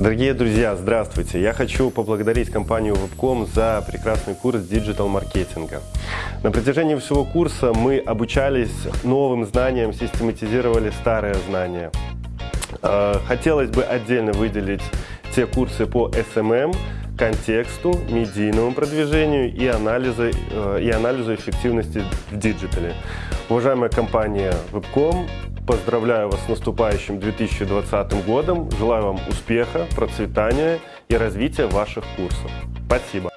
Дорогие друзья, здравствуйте! Я хочу поблагодарить компанию Webcom за прекрасный курс digital-маркетинга. На протяжении всего курса мы обучались новым знаниям, систематизировали старые знания. Э, хотелось бы отдельно выделить те курсы по SMM, контексту, медийному продвижению и анализу, э, и анализу эффективности в диджитале. Уважаемая компания Webcom, Поздравляю вас с наступающим 2020 годом. Желаю вам успеха, процветания и развития ваших курсов. Спасибо.